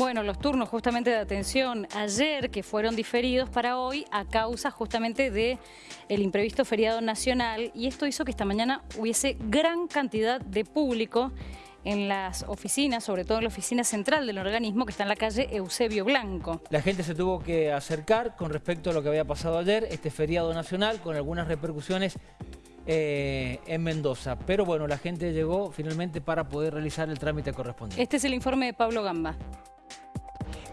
Bueno, los turnos justamente de atención ayer que fueron diferidos para hoy a causa justamente de el imprevisto feriado nacional y esto hizo que esta mañana hubiese gran cantidad de público en las oficinas, sobre todo en la oficina central del organismo que está en la calle Eusebio Blanco. La gente se tuvo que acercar con respecto a lo que había pasado ayer, este feriado nacional, con algunas repercusiones eh, en Mendoza. Pero bueno, la gente llegó finalmente para poder realizar el trámite correspondiente. Este es el informe de Pablo Gamba.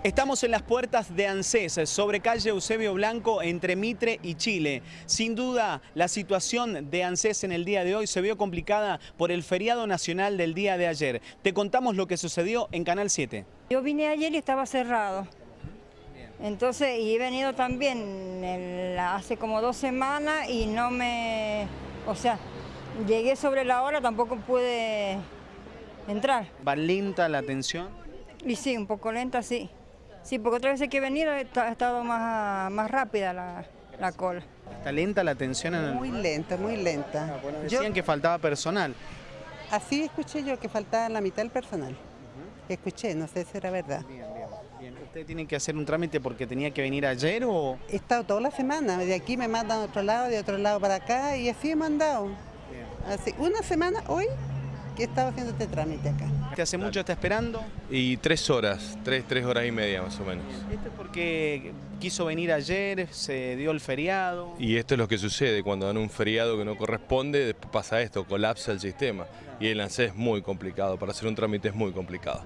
Estamos en las puertas de ANSES, sobre calle Eusebio Blanco, entre Mitre y Chile. Sin duda, la situación de ANSES en el día de hoy se vio complicada por el feriado nacional del día de ayer. Te contamos lo que sucedió en Canal 7. Yo vine ayer y estaba cerrado. Entonces, y he venido también el- hace como dos semanas y no me... O sea, llegué sobre la hora, tampoco pude entrar. ¿Va lenta la atención? Y sí, un poco lenta, sí. Sí, porque otras veces que he venido he esta- ha estado más, más rápida la, la cola. ¿Está lenta la atención en el...? Muy lenta, muy lenta. Bueno, Yo, decían que faltaba personal. así escuché yo que faltaba la mitad del personal. Escuché, no sé si era verdad. Bien, bien, bien. ¿Usted tiene que hacer un trámite porque tenía que venir ayer o...? He estado toda la semana, de aquí me mandan a otro lado, de otro lado para acá y así he mandado. Así, una semana hoy que he estado haciendo este trámite acá. ¿Usted hace mucho está esperando? Y tres horas, tres, tres horas y media más o menos. Esto es porque quiso venir ayer, se dio el feriado. Y esto es lo que sucede cuando dan un feriado que no corresponde, después pasa esto, colapsa el sistema. Y el ANSES es muy complicado, para hacer un trámite es muy complicado.